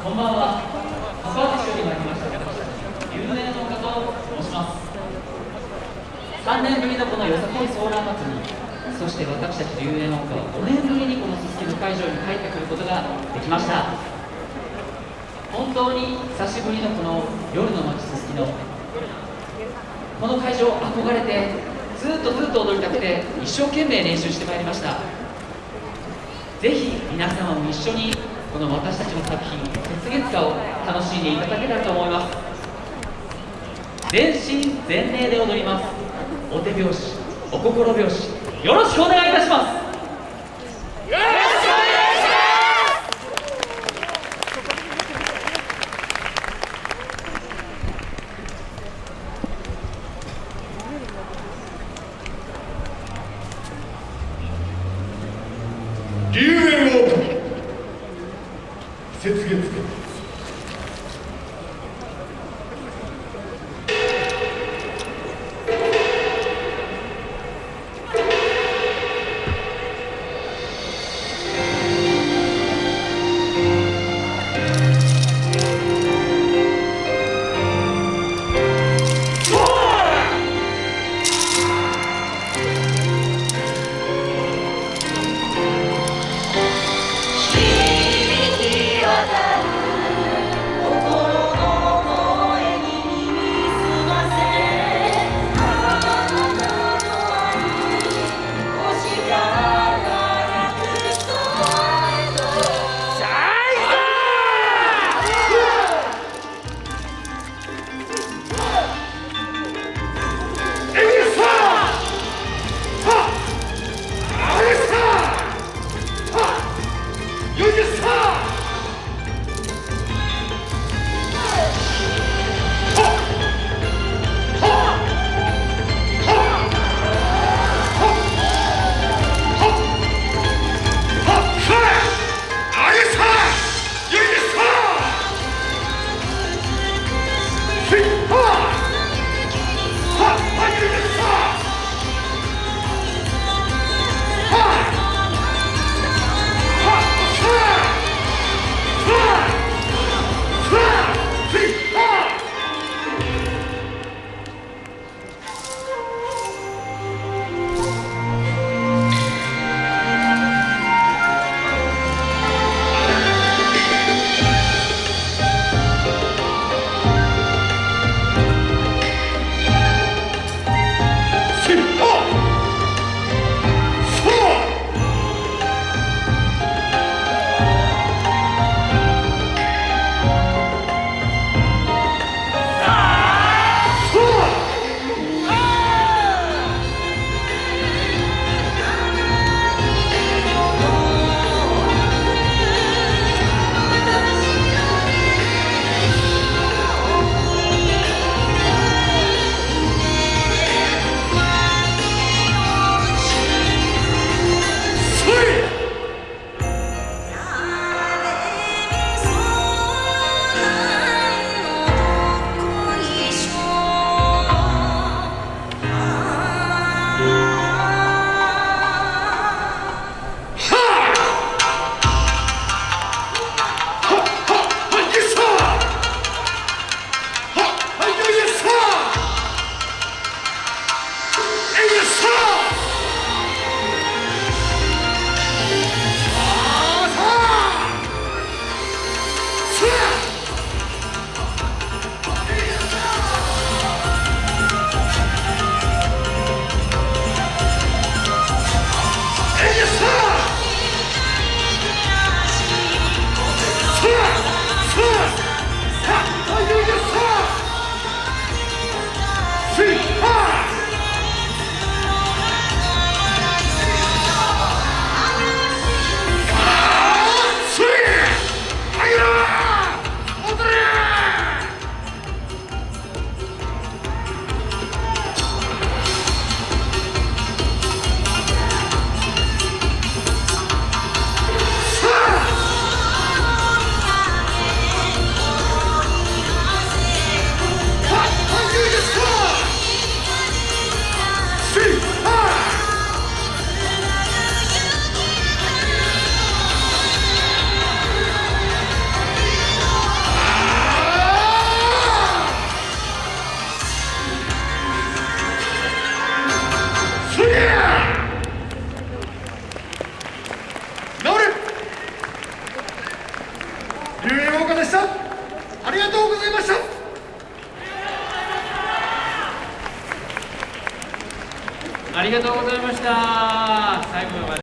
こんばんは。川口より参りました。有名の方と申します。3年ぶりのこのよさこいソーラー祭りそして私たち龍園音花は5年ぶりにこのすすきの会場に帰ってくることができました。本当に久しぶりのこの夜の街すすきのこの会場憧れてずっとずっと踊りたくて一生懸命練習してまいりました。ぜひ皆様も一緒にこの私たちの作品「雪月花」を楽しんでいただけたらと思います。全身全霊で踊ります。お手拍子お心拍子よろしくお願いします龍園オープン雪月花響き渡るありがとうございました。ありがとうございました。最後まで。